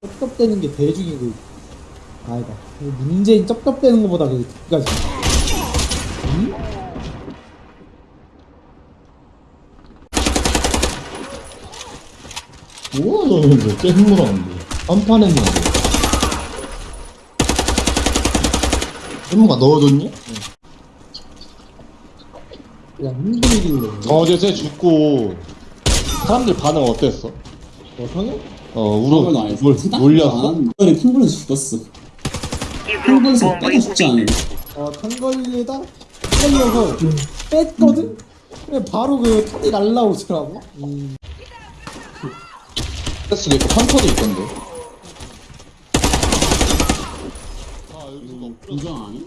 쩝쩝대는 게 대중이고 아니다 문재인 쩝쩝대는 것보다 그 그까지 음? 뭐야 너는 왜 잼무라는데 한판 했는데 잼무가 넣어줬니? 그냥 흔들리길래 어제 쟤 죽고 사람들 반응 어땠어? 어 성형? 어 알지. 뭘? 안- 이번에 큰 걸로 죽었어. 큰 걸에서 빼가 죽지 않아요. 어탄 걸리다 걸려서 뺐거든? 근데 바로 그 탄이 날라오더라고 음. 패스도 있고 판터도 있던데 인정 아니?